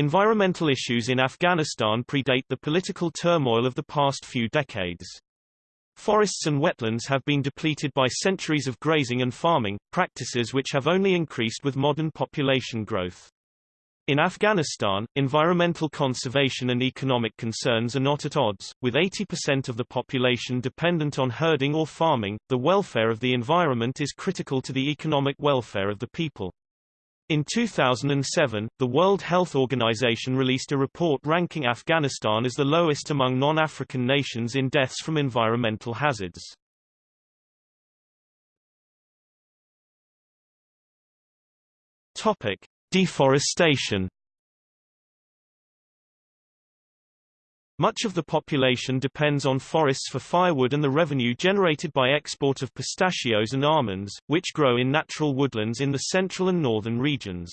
Environmental issues in Afghanistan predate the political turmoil of the past few decades. Forests and wetlands have been depleted by centuries of grazing and farming, practices which have only increased with modern population growth. In Afghanistan, environmental conservation and economic concerns are not at odds, with 80% of the population dependent on herding or farming. The welfare of the environment is critical to the economic welfare of the people. In 2007, the World Health Organization released a report ranking Afghanistan as the lowest among non-African nations in deaths from environmental hazards. Topic: Deforestation Much of the population depends on forests for firewood and the revenue generated by export of pistachios and almonds, which grow in natural woodlands in the central and northern regions.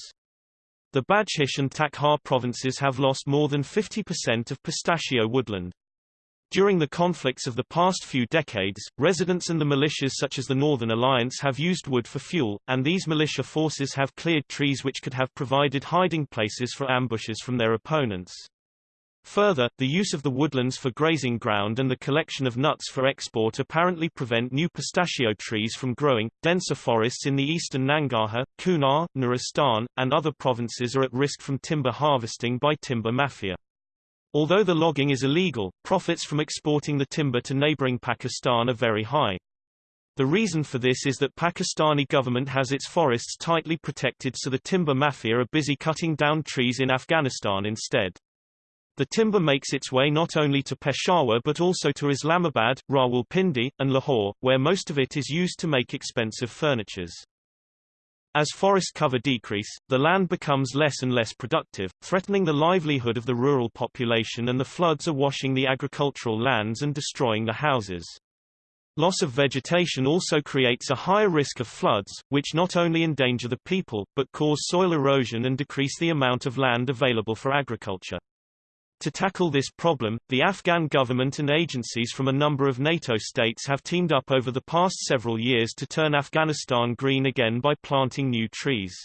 The Badghis and Takhar provinces have lost more than 50% of pistachio woodland. During the conflicts of the past few decades, residents and the militias such as the Northern Alliance have used wood for fuel, and these militia forces have cleared trees which could have provided hiding places for ambushes from their opponents. Further, the use of the woodlands for grazing ground and the collection of nuts for export apparently prevent new pistachio trees from growing. Denser forests in the eastern Nangarhar, Kunar, Nuristan, and other provinces are at risk from timber harvesting by timber mafia. Although the logging is illegal, profits from exporting the timber to neighboring Pakistan are very high. The reason for this is that Pakistani government has its forests tightly protected so the timber mafia are busy cutting down trees in Afghanistan instead. The timber makes its way not only to Peshawar but also to Islamabad, Rawalpindi, and Lahore, where most of it is used to make expensive furnitures. As forest cover decrease, the land becomes less and less productive, threatening the livelihood of the rural population and the floods are washing the agricultural lands and destroying the houses. Loss of vegetation also creates a higher risk of floods, which not only endanger the people, but cause soil erosion and decrease the amount of land available for agriculture. To tackle this problem, the Afghan government and agencies from a number of NATO states have teamed up over the past several years to turn Afghanistan green again by planting new trees.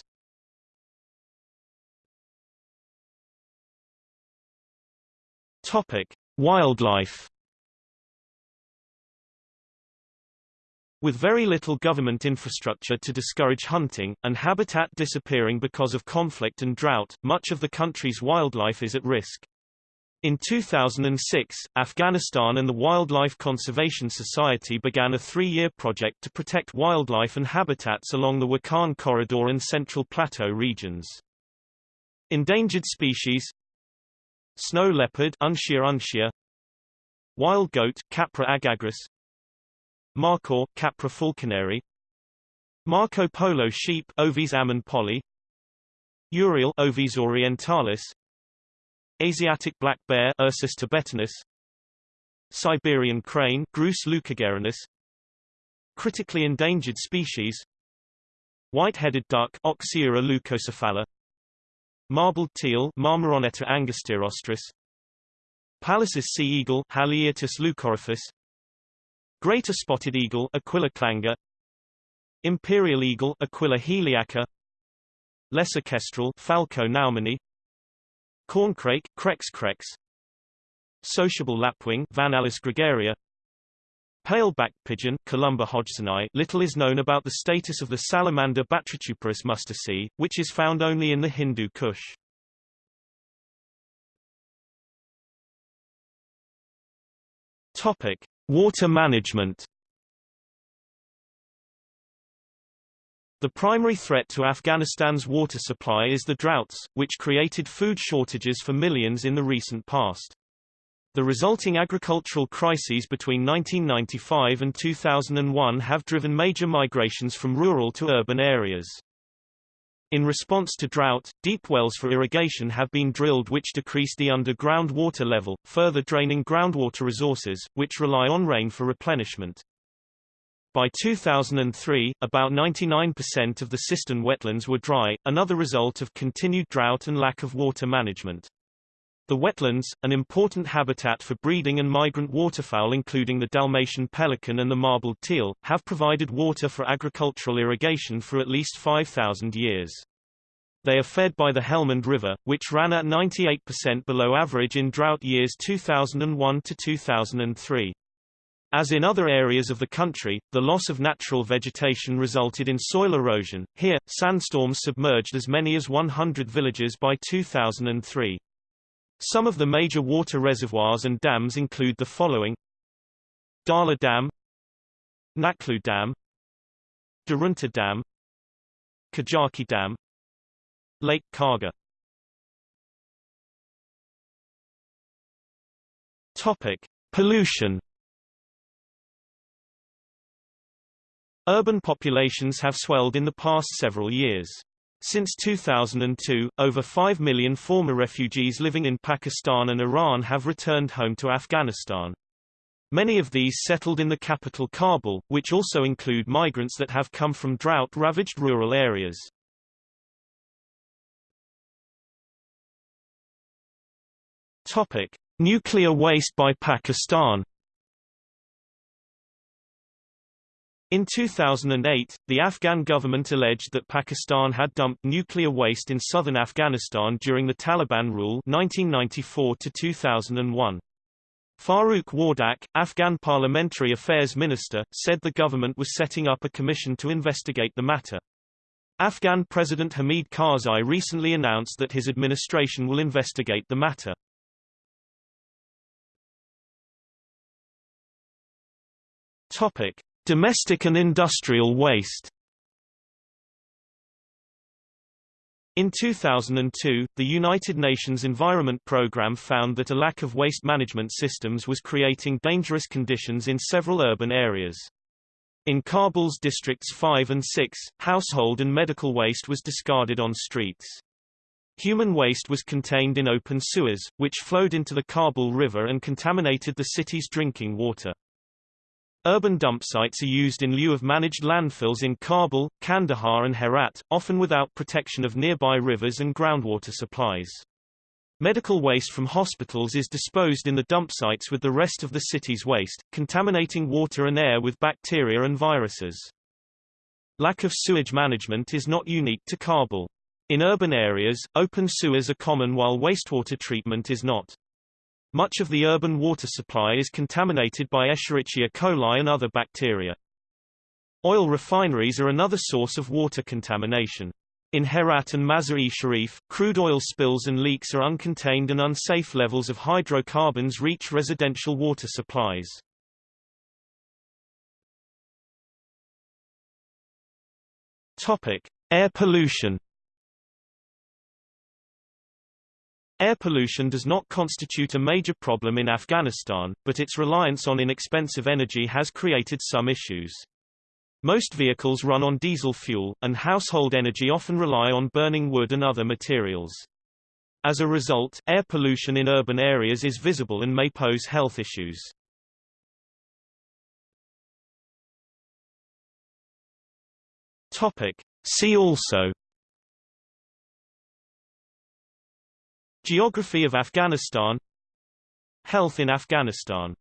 Topic: Wildlife With very little government infrastructure to discourage hunting, and habitat disappearing because of conflict and drought, much of the country's wildlife is at risk. In 2006, Afghanistan and the Wildlife Conservation Society began a three-year project to protect wildlife and habitats along the Wakhan Corridor and Central Plateau regions. Endangered species Snow leopard Uncia uncia, Wild goat Capra aegagrus Markhor Capra falconeri Marco Polo sheep Ovis ammon polii Urial Ovis orientalis Asiatic black bear Ursus thibetanus. Siberian crane Grus leucogeranus Critically endangered species. White-headed duck Oxyura leucocephala. Marbled teal Marmaronetta angustirostris Pallas's sea eagle Haliaeetus leucoryphus Greater spotted eagle Aquila clanga Imperial eagle Aquila heliaca. Lesser kestrel Falco naumanni Corncrake Crex crex Sociable lapwing Vanellus gregaria Pale-backed pigeon Columba hodgsoni Little is known about the status of the salamander Batrachuperus mustersi, which is found only in the Hindu Kush. Topic: Water management The primary threat to Afghanistan's water supply is the droughts, which created food shortages for millions in the recent past. The resulting agricultural crises between 1995 and 2001 have driven major migrations from rural to urban areas. In response to drought, deep wells for irrigation have been drilled which decrease the underground water level, further draining groundwater resources, which rely on rain for replenishment. By 2003, about 99% of the Sistan wetlands were dry, another result of continued drought and lack of water management. The wetlands, an important habitat for breeding and migrant waterfowl including the Dalmatian pelican and the marbled teal, have provided water for agricultural irrigation for at least 5,000 years. They are fed by the Helmand River, which ran at 98% below average in drought years 2001 to 2003. As in other areas of the country, the loss of natural vegetation resulted in soil erosion. Here, sandstorms submerged as many as 100 villages by 2003. Some of the major water reservoirs and dams include the following Dahla Dam Naghlu Dam Darunta Dam Kajaki Dam Lake Qargha Topic. Pollution Urban populations have swelled in the past several years. Since 2002, over 5 million former refugees living in Pakistan and Iran have returned home to Afghanistan. Many of these settled in the capital Kabul, which also include migrants that have come from drought-ravaged rural areas. Topic: Nuclear waste by Pakistan In 2008, the Afghan government alleged that Pakistan had dumped nuclear waste in southern Afghanistan during the Taliban rule 1994 to 2001. Farooq Wardak, Afghan Parliamentary Affairs Minister, said the government was setting up a commission to investigate the matter. Afghan President Hamid Karzai recently announced that his administration will investigate the matter. Topic: Domestic and industrial waste In 2002, the United Nations Environment Programme found that a lack of waste management systems was creating dangerous conditions in several urban areas. In Kabul's districts 5 and 6, household and medical waste was discarded on streets. Human waste was contained in open sewers, which flowed into the Kabul River and contaminated the city's drinking water. Urban dump sites are used in lieu of managed landfills in Kabul, Kandahar and Herat, often without protection of nearby rivers and groundwater supplies. Medical waste from hospitals is disposed in the dump sites with the rest of the city's waste, contaminating water and air with bacteria and viruses. Lack of sewage management is not unique to Kabul. In urban areas, open sewers are common while wastewater treatment is not. Much of the urban water supply is contaminated by Escherichia coli and other bacteria. Oil refineries are another source of water contamination. In Herat and Mazar-e Sharif, crude oil spills and leaks are uncontained and unsafe levels of hydrocarbons reach residential water supplies. Topic: Air pollution. Air pollution does not constitute a major problem in Afghanistan, but its reliance on inexpensive energy has created some issues. Most vehicles run on diesel fuel, and household energy often rely on burning wood and other materials. As a result, air pollution in urban areas is visible and may pose health issues. Topic. See also Geography of Afghanistan. Health in Afghanistan